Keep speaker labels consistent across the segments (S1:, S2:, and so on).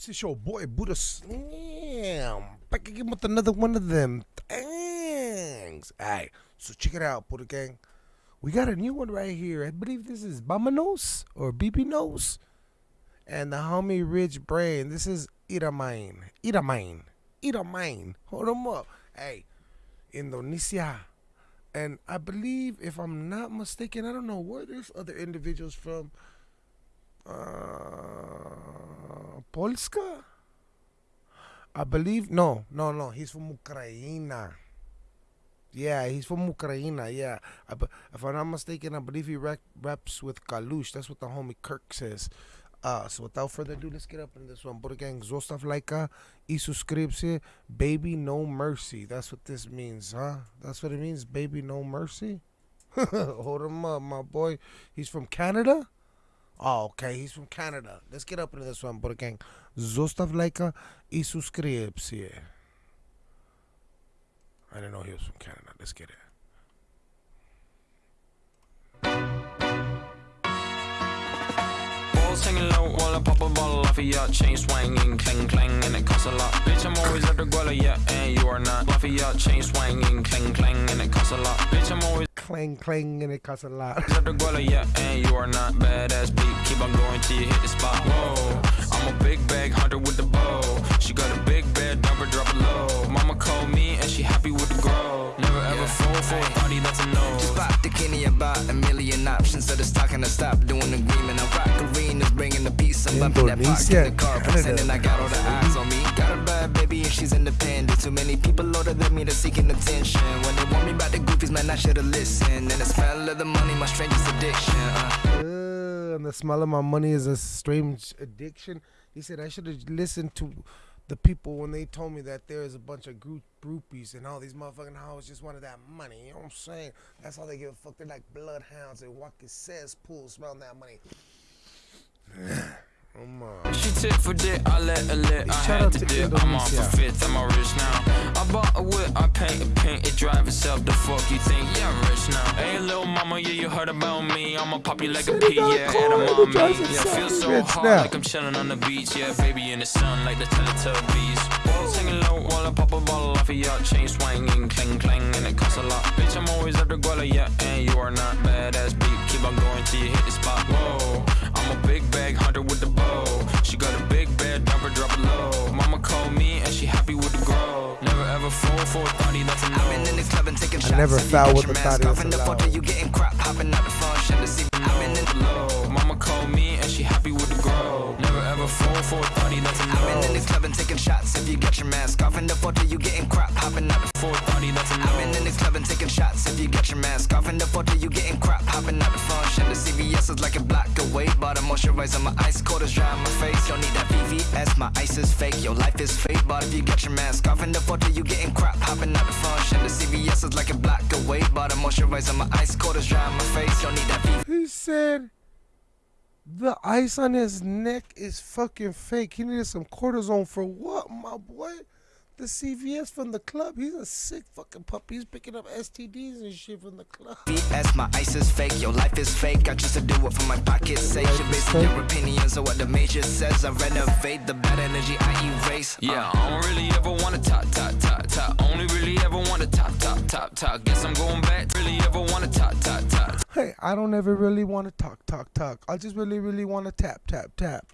S1: Scripts, it's your boy Buddha Slam. Back again with another one of them things. Alright, so check it out, Buddha Gang. We got a new one right here. I believe this is Bamanos or BB Nose. And the homie Rich Brian. This is Iramain. Iramain. Iramain. Hold them up. Hey, Indonesia. And I believe, if I'm not mistaken, I don't know where there's other individuals from. Uh, Polska? I believe no, no, no. He's from Ukraine. Yeah, he's from Ukraine. Yeah, I, if I'm not mistaken, I believe he rap, raps with Kalush. That's what the homie Kirk says. Uh, so without further ado, let's get up in this one. But again, zostav lajka i subskrypcję. Baby no mercy. That's what this means, huh? That's what it means, baby no mercy. Hold him up, my boy. He's from Canada. Oh, okay. He's from Canada. Let's get up into this one. But again, zostav lajka i subskrypcję. I didn't know he was from Canada. Let's get it.
S2: Balls hanging low while I pop a bottle off of your chain swinging, clang clang, and it costs a lot. Bitch, I'm always at the guala, yeah, and you are not. Off of your chain swinging, clang clang, and it costs a lot. Bitch, I'm always
S1: Clang, clang, and it costs a lot.
S2: at the guala, yeah, and you are not. Badass beat, keep on going till you hit the spot. Whoa, I'm a big bag hunter with the bow. She got a big bed, number drop it low. Mama called me and she happy with the grow. Never ever fall for a party that's a no.
S3: Just pop the Kenny about a million options. So just talking to stop doing agreement. A bad baby and she's independent. Too many people older than me, seeking attention. When they want me about the goofies, man, I should've listened. And the smell of the money, my strangest addiction. Uh.
S1: Uh, and the smell of my money is a strange addiction. He said I should have listened to the people when they told me that there is a bunch of group groupies and all these motherfucking hoes just wanted that money. You know what I'm saying? That's all they give a fuck. They're like bloodhounds. They walk in cesspool smelling that money.
S2: She tit for dick, I let her lit. I had to dip. I'm for
S1: Indonesia.
S2: fifth, I'm a rich now. I bought a whip, I paint a paint, it drive itself. The fuck you think? Yeah, I'm rich now. Hey, little mama, yeah, you heard about me. I'ma pop you like a pea, yeah, and a
S1: drives
S2: Yeah, feel so
S1: now.
S2: like I'm chilling on the beach. Yeah, baby in the sun, like the Teletubbies. Balls hanging low while I pop a bottle off of your chain swinging, clang clang, and it costs a lot. Bitch, I'm always at the guala, yeah, and you are not badass beat. Keep on going till you hit the spot. Whoa, I'm a big bag hunter with Never ever fall for a thotty, that's a
S3: I've been in the club and taking shots.
S1: never
S3: If you
S1: foul with
S3: your
S1: the
S3: mask
S1: thotty,
S3: off
S1: that's
S3: in the photo, you getting crap, hopping out the function to see. I've been in the
S2: Low. Mama called me and she Fall for a thotty, that's a
S3: I've been in the club and taking shots. If you get your mask off in the photo, you getting crap, hopping out the
S2: For a thotty, that's a
S3: I've been in the club and taking shots. If you get your mask off in the photo, you getting crap, hopping out the function. The CVS is like a block away. Bought a moisturizer, my ice cold is dry on my face. Don't need that VVS, my ice is fake. Your life is fake. But if you get your mask off in the photo, you getting crap, hopping out the function. The CVS is like a block away. Bought a moisturizer, my ice cold is dry on my face. Don't need that VVS.
S1: He said the ice on his neck is fucking fake. He needed some cortisone for what, my boy? The CVS from the club. He's a sick fucking puppy. He's picking up STDs and shit from the club.
S3: VS, my ice is fake, your life is fake. I just to do it for my pocket's sake. You're basing your opinions on what the major says. I renovate the bad energy I erase. Uh,
S2: Yeah, I don't really ever wanna top, top, top, top. Only really ever wanna top, top, top, top. Guess I'm going back. Really ever wanna top, top, top.
S1: Hey, I don't ever really want to talk, talk, talk. I just really, really want to tap, tap, tap.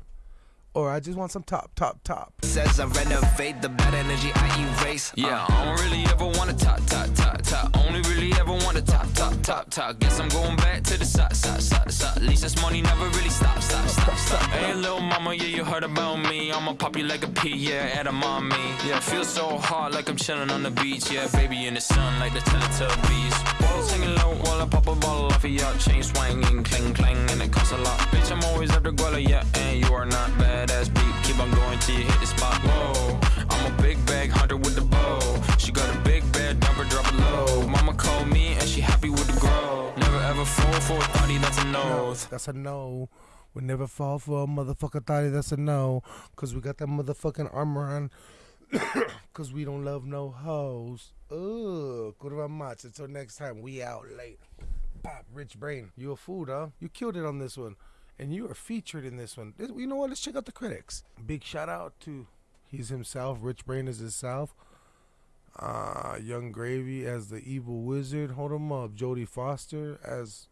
S1: Or I just want some top, top, top.
S3: says I renovate the bad energy I erase. Uh,
S2: Yeah, I don't really ever wanna top, top, top, top. Only really ever wanna top, top, top, top. Guess I'm going back to the side, side, side, side. At least this money never really stops, stop, stop, stop. Hey, little mama, yeah, you heard about me. I'ma pop you like a pea, yeah, edamame. Yeah, feel so hot like I'm chilling on the beach. Yeah, baby in the sun like the Teletubbies. Balls hanging low while I pop a bottle off of your chain swinging, clang clang, and it costs a lot. Bitch, I'm always the guala, yeah, and you are not badass beat. Keep on going till you hit the spot. Whoa, thotty, that's a no.
S1: That's a no. We never fall for a motherfucker thotty. That's a no. Cause we got that motherfucking armor on. Cause we don't love no hoes. Ugh. Kurwa much. Until next time, we out late. Pop, Rich Brian. You a fool, huh? You killed it on this one. and you are featured in this one. You know what? Let's check out the critics. Big shout out to he's himself. Rich Brian is himself. Uh, Yung Gravy as the evil wizard. Hold him up. Jodie Foster as.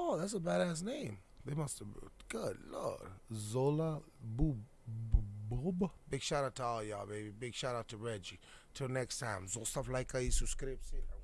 S1: Oh, that's a badass name. They must have. Good lord. Zola Boob. Bob. Big shout out to all y'all, baby. Big shout out to Reggie. Till next time. Zostav like y suscribirse.